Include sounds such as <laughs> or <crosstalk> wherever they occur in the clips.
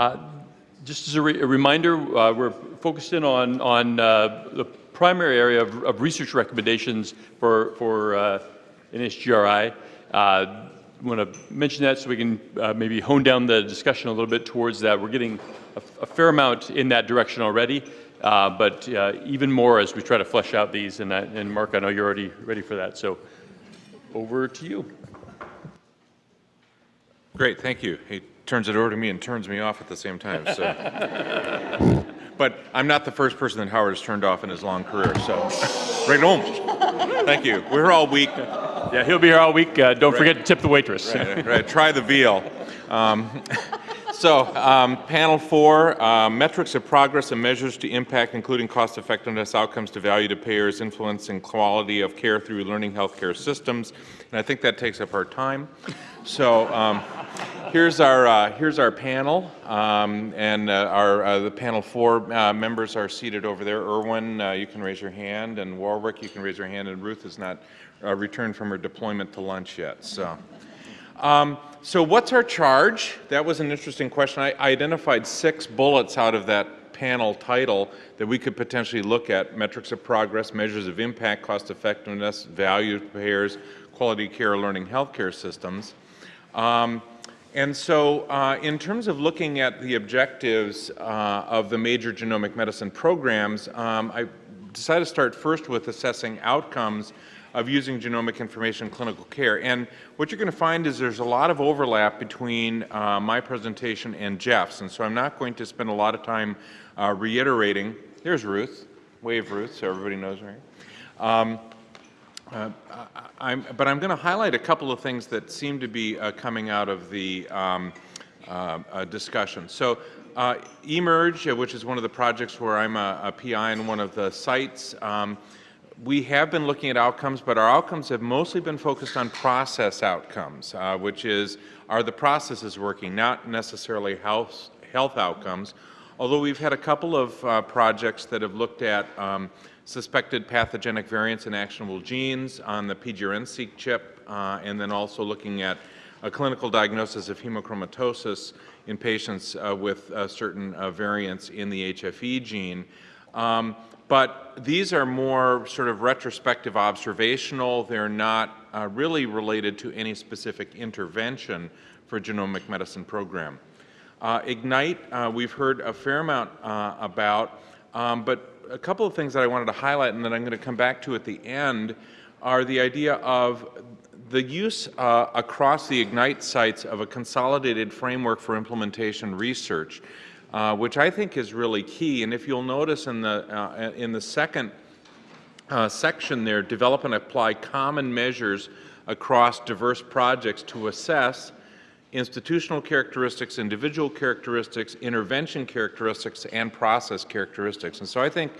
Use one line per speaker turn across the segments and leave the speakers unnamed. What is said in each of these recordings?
Uh, just as a, re a reminder, uh, we're focused in on, on uh, the primary area of, of, research recommendations for, for uh, NHGRI. I want to mention that so we can uh, maybe hone down the discussion a little bit towards that. We're getting a, a fair amount in that direction already, uh, but uh, even more as we try to flesh out these. And, and Mark, I know you're already ready for that. So over to you.
Great, thank you. He turns it over to me and turns me off at the same time. So. <laughs> but I'm not the first person that Howard has turned off in his long career, so right home. Thank you. We're here all week.
Yeah, he'll be here all week. Uh, don't right. forget to tip the waitress.
Right, right. Try the veal. Um, <laughs> so, um, panel four, uh, metrics of progress and measures to impact, including cost effectiveness, outcomes to value to payers, influence and quality of care through learning healthcare systems. And I think that takes up our time. So, um, here's our uh, here's our panel, um, and uh, our uh, the panel four uh, members are seated over there. Erwin, uh, you can raise your hand, and Warwick, you can raise your hand, and Ruth has not uh, returned from her deployment to lunch yet. So. Um, so what's our charge? That was an interesting question. I, I identified six bullets out of that panel title that we could potentially look at, metrics of progress, measures of impact, cost effectiveness, value to payers, quality care, learning healthcare systems. Um, and so uh, in terms of looking at the objectives uh, of the major genomic medicine programs, um, I decided to start first with assessing outcomes of using genomic information in clinical care. And what you're going to find is there's a lot of overlap between uh, my presentation and Jeff's, and so I'm not going to spend a lot of time uh, reiterating. There's Ruth. Wave Ruth, so everybody knows her. Um, uh, I'm, but I'm going to highlight a couple of things that seem to be uh, coming out of the um, uh, uh, discussion. So eMERGE, which is one of the projects where I'm a, a PI in one of the sites, um, we have been looking at outcomes, but our outcomes have mostly been focused on process outcomes, uh, which is, are the processes working, not necessarily health, health outcomes, although we've had a couple of uh, projects that have looked at um, suspected pathogenic variants in actionable genes on the PGRN-seq chip, uh, and then also looking at a clinical diagnosis of hemochromatosis in patients uh, with uh, certain uh, variants in the HFE gene. Um, but these are more sort of retrospective observational. They're not uh, really related to any specific intervention for genomic medicine program. Uh, IGNITE, uh, we've heard a fair amount uh, about, um, but a couple of things that I wanted to highlight and that I'm going to come back to at the end are the idea of the use uh, across the IGNITE sites of a consolidated framework for implementation research uh, which I think is really key. And if you'll notice in the, uh, in the second uh, section there, develop and apply common measures across diverse projects to assess institutional characteristics, individual characteristics, intervention characteristics, and process characteristics. And so I think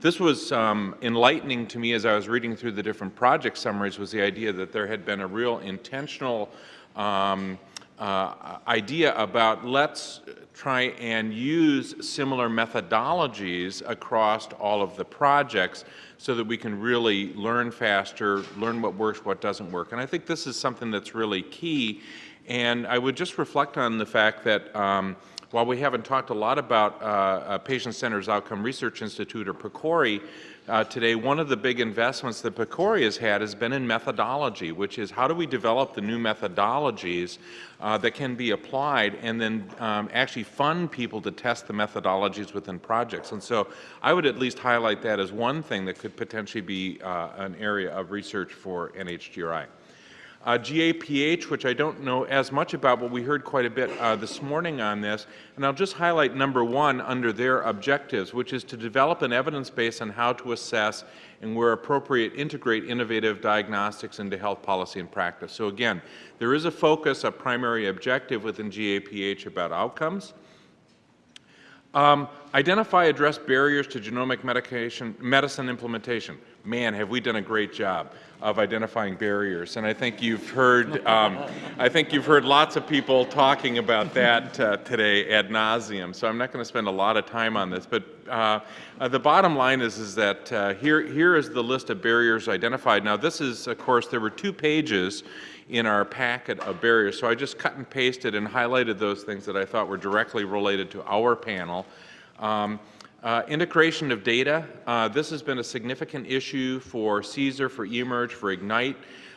this was um, enlightening to me as I was reading through the different project summaries was the idea that there had been a real intentional um, uh, idea about let's try and use similar methodologies across all of the projects so that we can really learn faster, learn what works, what doesn't work. And I think this is something that's really key. And I would just reflect on the fact that um, while we haven't talked a lot about uh, Patient Centers Outcome Research Institute or PCORI, uh, today, one of the big investments that PCORI has had has been in methodology, which is how do we develop the new methodologies uh, that can be applied and then um, actually fund people to test the methodologies within projects. And so I would at least highlight that as one thing that could potentially be uh, an area of research for NHGRI. Uh, GAPH, which I don't know as much about, but we heard quite a bit uh, this morning on this, and I'll just highlight number one under their objectives, which is to develop an evidence base on how to assess and where appropriate integrate innovative diagnostics into health policy and practice. So again, there is a focus, a primary objective within GAPH about outcomes. Um, identify, address barriers to genomic medication, medicine implementation. Man, have we done a great job of identifying barriers. And I think you've heard, um, I think you've heard lots of people talking about that uh, today ad nauseum. So I'm not going to spend a lot of time on this. But uh, uh, the bottom line is, is that uh, here, here is the list of barriers identified. Now this is, of course, there were two pages in our packet of barriers. So I just cut and pasted and highlighted those things that I thought were directly related to our panel. Um, uh, integration of data. Uh, this has been a significant issue for CSER, for eMERGE, for Ignite.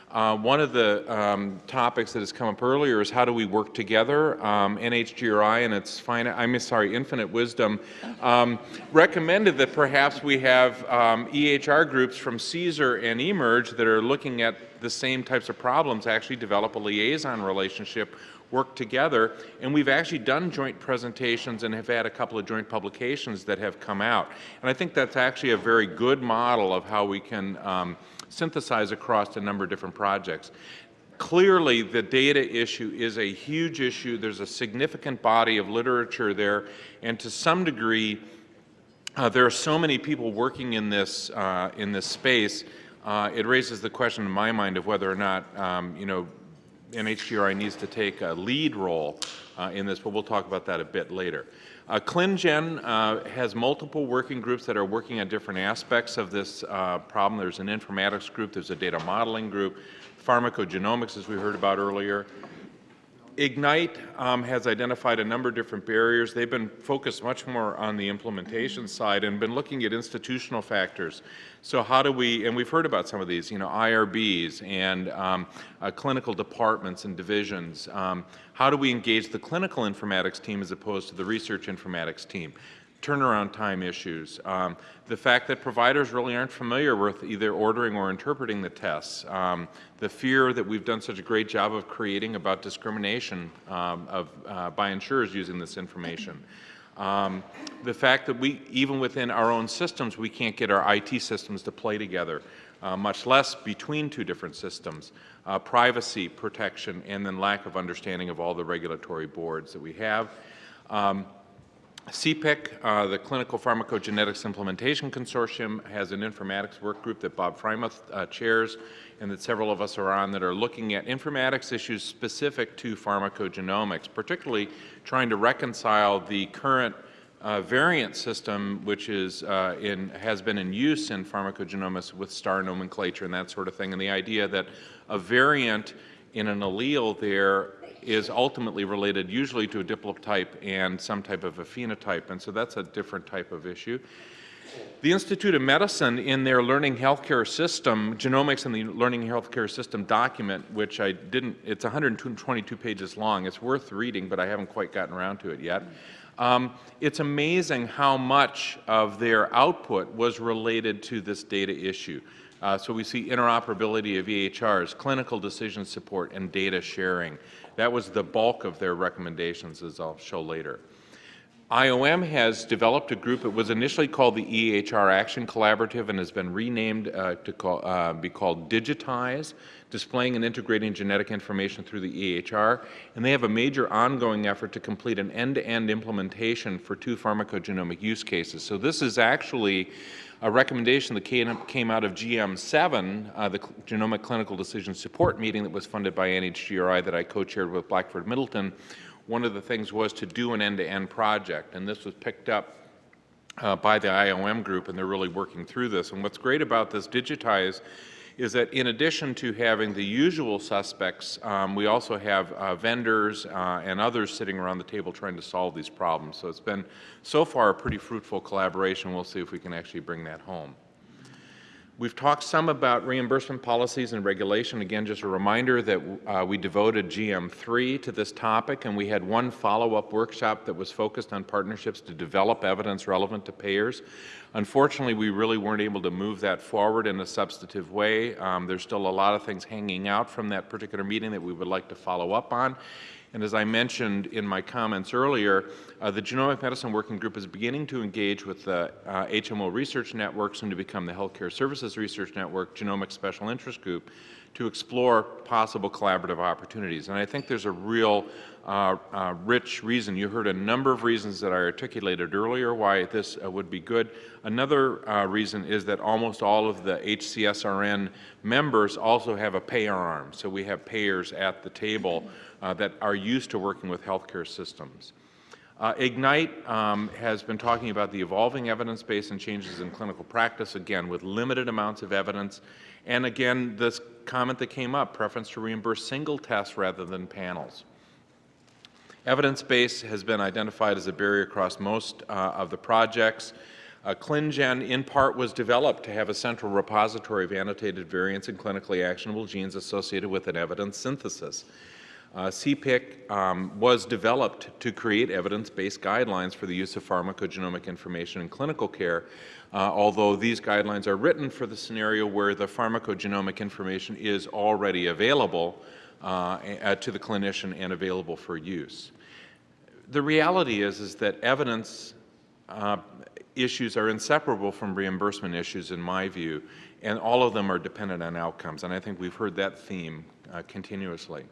Uh, one of the um, topics that has come up earlier is how do we work together. Um, NHGRI and its I'm sorry, Infinite Wisdom um, recommended that perhaps we have um, EHR groups from CSER and eMERGE that are looking at the same types of problems actually develop a liaison relationship work together. And we've actually done joint presentations and have had a couple of joint publications that have come out. And I think that's actually a very good model of how we can um, synthesize across a number of different projects. Clearly, the data issue is a huge issue. There's a significant body of literature there, and to some degree, uh, there are so many people working in this, uh, in this space, uh, it raises the question in my mind of whether or not, um, you know, NHGRI needs to take a lead role uh, in this, but we'll talk about that a bit later. Uh, ClinGen uh, has multiple working groups that are working on different aspects of this uh, problem. There's an informatics group, there's a data modeling group, pharmacogenomics, as we heard about earlier. Ignite um, has identified a number of different barriers. They've been focused much more on the implementation side and been looking at institutional factors. So how do we, and we've heard about some of these, you know, IRBs and um, uh, clinical departments and divisions. Um, how do we engage the clinical informatics team as opposed to the research informatics team? turnaround time issues, um, the fact that providers really aren't familiar with either ordering or interpreting the tests, um, the fear that we've done such a great job of creating about discrimination um, of, uh, by insurers using this information. <laughs> Um, the fact that we, even within our own systems, we can't get our IT systems to play together, uh, much less between two different systems. Uh, privacy protection and then lack of understanding of all the regulatory boards that we have. Um, CPIC, uh, the Clinical Pharmacogenetics Implementation Consortium, has an informatics work group that Bob Freimuth uh, chairs and that several of us are on that are looking at informatics issues specific to pharmacogenomics, particularly trying to reconcile the current uh, variant system, which is uh, in, has been in use in pharmacogenomics with star nomenclature and that sort of thing, and the idea that a variant in an allele there is ultimately related usually to a diplotype and some type of a phenotype, and so that's a different type of issue. The Institute of Medicine, in their Learning Healthcare System, Genomics in the Learning Healthcare System document, which I didn't, it's 122 pages long. It's worth reading, but I haven't quite gotten around to it yet. Um, it's amazing how much of their output was related to this data issue. Uh, so we see interoperability of EHRs, clinical decision support, and data sharing. That was the bulk of their recommendations, as I'll show later. IOM has developed a group. It was initially called the EHR Action Collaborative and has been renamed uh, to call, uh, be called Digitize, displaying and integrating genetic information through the EHR. And they have a major ongoing effort to complete an end-to-end -end implementation for two pharmacogenomic use cases. So this is actually a recommendation that came, out of GM7, uh, the Genomic Clinical Decision Support meeting that was funded by NHGRI that I co-chaired with Blackford Middleton. One of the things was to do an end-to-end -end project, and this was picked up uh, by the IOM group, and they're really working through this. And what's great about this Digitize is that in addition to having the usual suspects, um, we also have uh, vendors uh, and others sitting around the table trying to solve these problems. So it's been, so far, a pretty fruitful collaboration. We'll see if we can actually bring that home. We've talked some about reimbursement policies and regulation. Again, just a reminder that uh, we devoted GM3 to this topic, and we had one follow-up workshop that was focused on partnerships to develop evidence relevant to payers. Unfortunately, we really weren't able to move that forward in a substantive way. Um, there's still a lot of things hanging out from that particular meeting that we would like to follow up on. And as I mentioned in my comments earlier, uh, the Genomic Medicine Working Group is beginning to engage with the uh, HMO Research Network, soon to become the Healthcare Services Research Network, Genomic Special Interest Group, to explore possible collaborative opportunities. And I think there's a real uh, uh, rich reason. You heard a number of reasons that I articulated earlier why this uh, would be good. Another uh, reason is that almost all of the HCSRN members also have a payer arm. So we have payers at the table uh, that are used to working with healthcare systems. Uh, Ignite um, has been talking about the evolving evidence base and changes in clinical practice, again, with limited amounts of evidence. And again, this comment that came up, preference to reimburse single tests rather than panels. Evidence base has been identified as a barrier across most uh, of the projects. Uh, ClinGen, in part, was developed to have a central repository of annotated variants and clinically actionable genes associated with an evidence synthesis. Uh, CPIC um, was developed to create evidence-based guidelines for the use of pharmacogenomic information in clinical care, uh, although these guidelines are written for the scenario where the pharmacogenomic information is already available uh, to the clinician and available for use. The reality is, is that evidence uh, issues are inseparable from reimbursement issues, in my view, and all of them are dependent on outcomes, and I think we've heard that theme uh, continuously.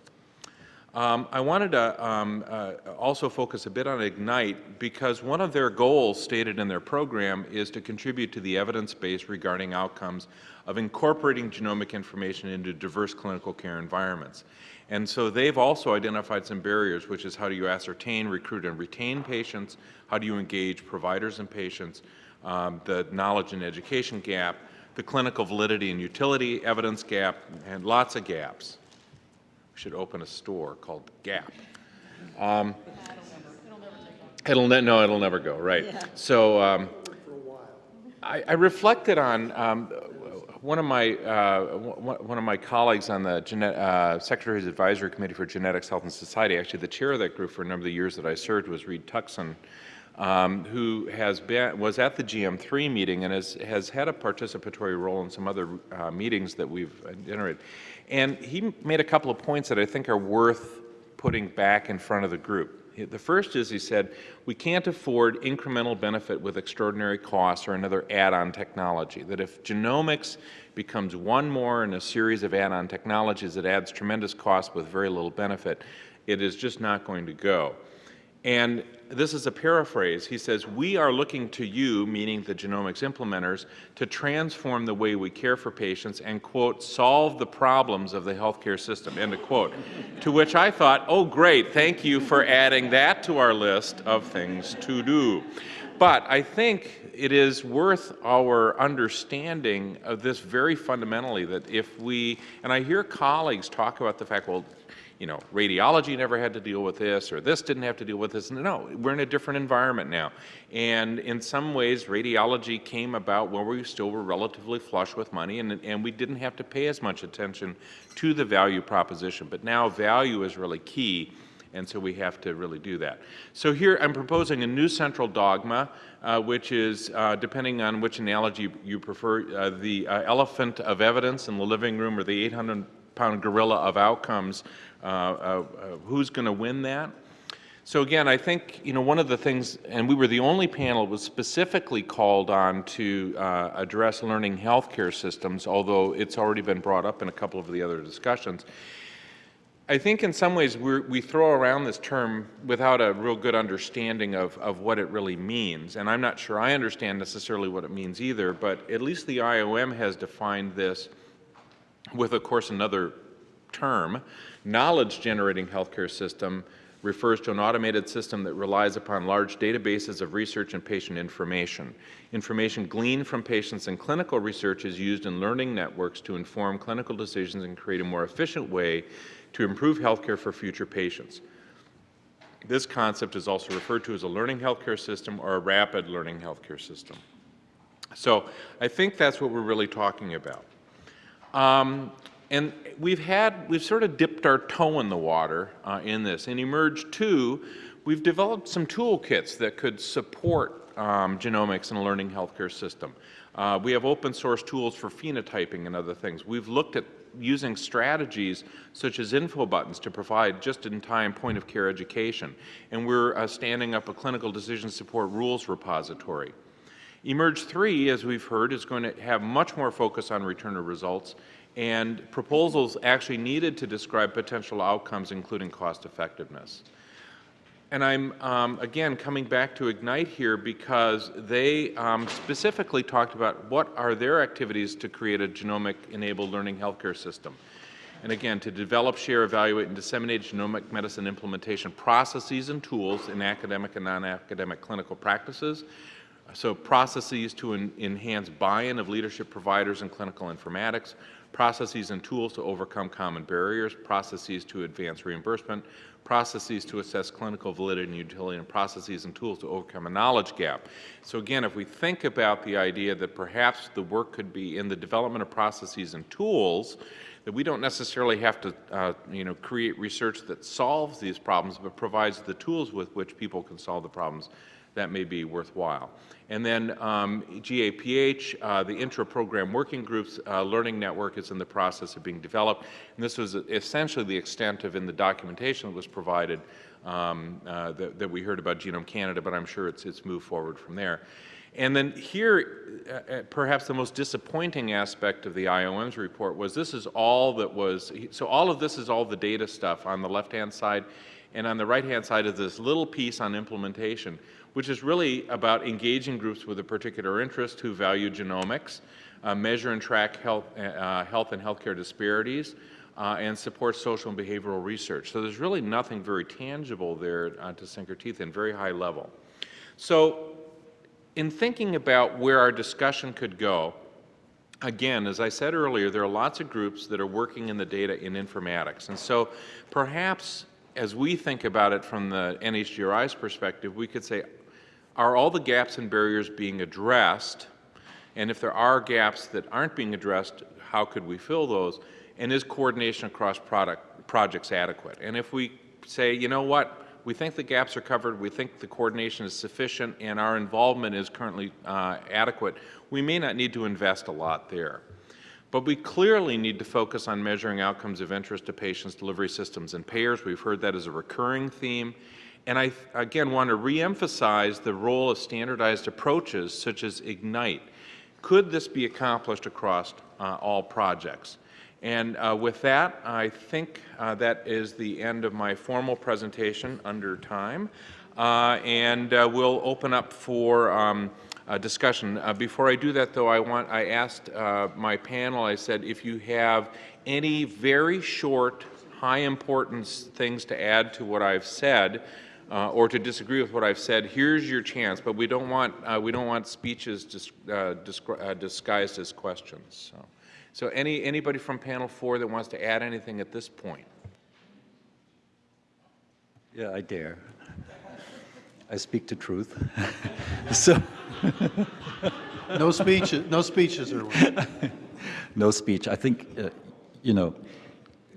Um, I wanted to um, uh, also focus a bit on Ignite because one of their goals stated in their program is to contribute to the evidence base regarding outcomes of incorporating genomic information into diverse clinical care environments. And so they've also identified some barriers, which is how do you ascertain, recruit, and retain patients, how do you engage providers and patients, um, the knowledge and education gap, the clinical validity and utility evidence gap, and lots of gaps. Should open a store called Gap. <laughs> Um, It'll, ne- no, it'll never go, right. So um, I I reflected on, um, one of my, uh, one of my colleagues on the uh, Secretary's Advisory Committee for Genetics, Health, and Society, actually the chair of that group for a number of the years that I served was Reed Tuckson, um, who has been, was at the GM3 meeting and has, has had a participatory role in some other uh, meetings that we've generated. And he made a couple of points that I think are worth putting back in front of the group. The first is he said, we can't afford incremental benefit with extraordinary costs or another add-on technology. That if genomics becomes one more in a series of add-on technologies that adds tremendous cost with very little benefit, it is just not going to go. And this is a paraphrase. He says, We are looking to you, meaning the genomics implementers, to transform the way we care for patients and, quote, solve the problems of the healthcare system, end of quote. to which I thought, oh, great, thank you for adding that to our list of things to do. But I think it is worth our understanding of this very fundamentally that if we, and I hear colleagues talk about the fact, well, you know, radiology never had to deal with this, or this didn't have to deal with this. No, we're in a different environment now. And in some ways, radiology came about when we still were relatively flush with money, and, and we didn't have to pay as much attention to the value proposition. But now value is really key, and so we have to really do that. So here I'm proposing a new central dogma, uh, which is, uh, depending on which analogy you prefer, uh, the uh, elephant of evidence in the living room or the 800 pound gorilla of outcomes, uh, uh, who's going to win that? So again, I think you know one of the things, and we were the only panel was specifically called on to uh, address learning healthcare systems, although it's already been brought up in a couple of the other discussions. I think in some ways we throw around this term without a real good understanding of, of what it really means, and I'm not sure I understand necessarily what it means either, but at least the IOM has defined this with, of course, another term. Knowledge generating healthcare system refers to an automated system that relies upon large databases of research and patient information. Information gleaned from patients in clinical research is used in learning networks to inform clinical decisions and create a more efficient way to improve healthcare for future patients. This concept is also referred to as a learning healthcare system or a rapid learning healthcare system. So I think that's what we're really talking about. Um, and we've had, we've sort of dipped our toe in the water uh, in this. In eMERGE 2, we've developed some toolkits that could support um, genomics in a learning healthcare system. Uh, we have open source tools for phenotyping and other things. We've looked at using strategies such as info buttons to provide just-in-time point-of-care education. And we're uh, standing up a clinical decision support rules repository. eMERGE 3, as we've heard, is going to have much more focus on return of results and proposals actually needed to describe potential outcomes, including cost effectiveness. And I'm, um, again, coming back to Ignite here because they um, specifically talked about what are their activities to create a genomic-enabled learning healthcare system. And again, to develop, share, evaluate, and disseminate genomic medicine implementation processes and tools in academic and non-academic clinical practices. So processes to en- enhance buy-in of leadership providers in clinical informatics, processes and tools to overcome common barriers, processes to advance reimbursement, processes to assess clinical validity and utility, and processes and tools to overcome a knowledge gap. So again, if we think about the idea that perhaps the work could be in the development of processes and tools, that we don't necessarily have to, uh, you know, create research that solves these problems, but provides the tools with which people can solve the problems that may be worthwhile. And then um, GAPH, uh, the intra-program working groups uh, learning network is in the process of being developed. And this was essentially the extent of in the documentation that was provided um, uh, that, that we heard about Genome Canada, but I'm sure it's, it's moved forward from there. And then here, uh, uh, perhaps the most disappointing aspect of the IOM's report was this is all that was, so all of this is all the data stuff on the left-hand side, and on the right-hand side is this little piece on implementation, which is really about engaging groups with a particular interest who value genomics, uh, measure and track health, uh, health and healthcare disparities, uh, and support social and behavioral research. So there's really nothing very tangible there uh, to sink our teeth in, very high level. So in thinking about where our discussion could go, again, as I said earlier, there are lots of groups that are working in the data in informatics. And so perhaps as we think about it from the NHGRI's perspective, we could say, are all the gaps and barriers being addressed? And if there are gaps that aren't being addressed, how could we fill those? And is coordination across product, projects adequate? And if we say, you know what, we think the gaps are covered, we think the coordination is sufficient, and our involvement is currently uh, adequate, we may not need to invest a lot there. But we clearly need to focus on measuring outcomes of interest to patients, delivery systems, and payers. We've heard that as a recurring theme. And I, again, want to reemphasize the role of standardized approaches such as IGNITE. Could this be accomplished across uh, all projects? And uh, with that, I think uh, that is the end of my formal presentation under time. Uh, and uh, we'll open up for um, discussion. Uh, before I do that, though, I want I asked uh, my panel. I said, if you have any very short, high importance things to add to what I've said, uh, or to disagree with what I've said, here's your chance. But we don't want uh, we don't want speeches dis uh, uh, disguised as questions. So. So any, anybody from panel four that wants to add anything at this point?
Yeah, I dare. I speak the truth. <laughs> so <laughs>
no speeches. No speeches are. <laughs>
no speech. I think, uh, you know,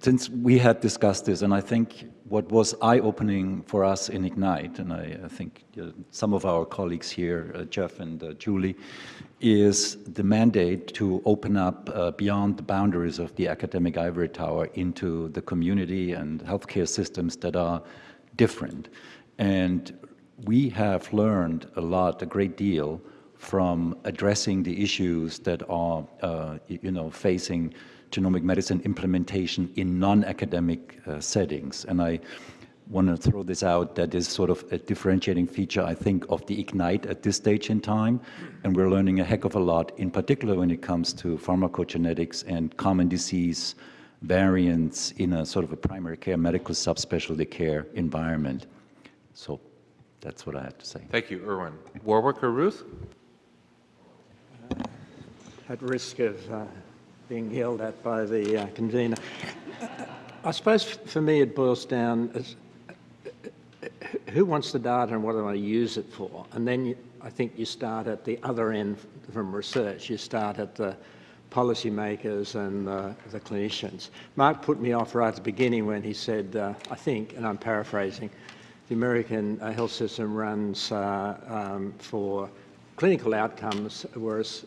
since we had discussed this, and I think what was eye-opening for us in Ignite, and I, I think uh, some of our colleagues here, uh, Jeff and uh, Julie, is the mandate to open up uh, beyond the boundaries of the academic ivory tower into the community and healthcare systems that are different. And we have learned a lot, a great deal, from addressing the issues that are, uh, you know, facing genomic medicine implementation in non-academic uh, settings. And I want to throw this out that is sort of a differentiating feature, I think, of the IGNITE at this stage in time. And we're learning a heck of a lot, in particular when it comes to pharmacogenetics and common disease variants in a sort of a primary care, medical subspecialty care environment. So that's what I have to say.
Thank you, Erwin. Warwick or Ruth?
At risk of uh, being yelled at by the uh, convener. I suppose for me it boils down as who wants the data and what do I use it for? And then you, I think you start at the other end from research. You start at the policymakers and the, the clinicians. Mark put me off right at the beginning when he said, uh, I think, and I'm paraphrasing, the American uh, health system runs uh, um, for clinical outcomes, whereas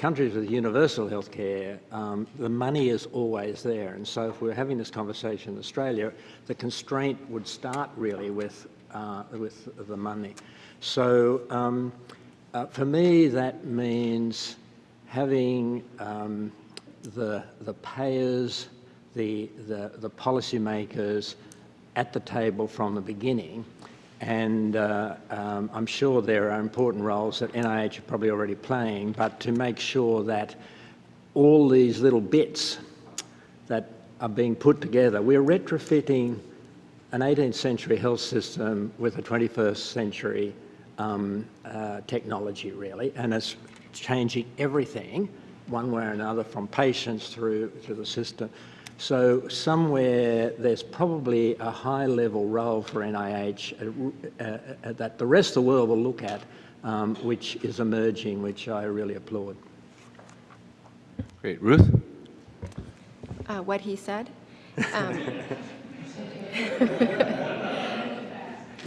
countries with universal health care, um, the money is always there. And so if we're having this conversation in Australia, the constraint would start really with, uh, with the money. So um, uh, for me, that means having um, the, the payers, the, the, the policymakers at the table from the beginning and uh, um, I'm sure there are important roles that NIH are probably already playing, but to make sure that all these little bits that are being put together. We're retrofitting an 18th century health system with a 21st century um, uh, technology, really, and it's changing everything one way or another from patients through to the system. So somewhere there's probably a high level role for NIH uh, uh, uh, that the rest of the world will look at, um, which is emerging, which I really applaud.
Great. Ruth?
uh, what he said. Um, <laughs>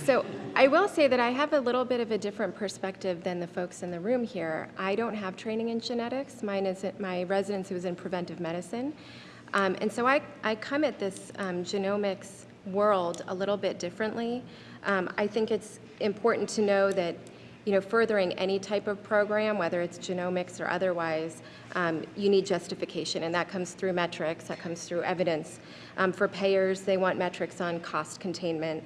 so I will say that I have a little bit of a different perspective than the folks in the room here. I don't have training in genetics. Mine is my residency was in preventive medicine, um, and so I I come at this um, genomics world a little bit differently. Um, I think it's important to know that you know, furthering any type of program, whether it's genomics or otherwise, um, you need justification, and that comes through metrics, that comes through evidence. Um, for payers, they want metrics on cost containment.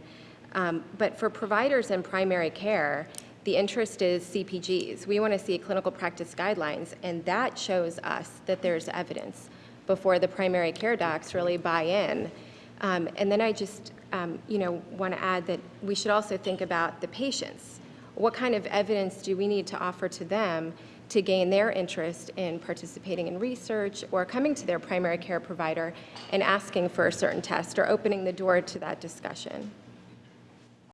Um, but for providers in primary care, the interest is CPGs. We want to see clinical practice guidelines, and that shows us that there's evidence before the primary care docs really buy in. Um, and then I just, um, you know, want to add that we should also think about the patients what kind of evidence do we need to offer to them to gain their interest in participating in research or coming to their primary care provider and asking for a certain test or opening the door to that discussion?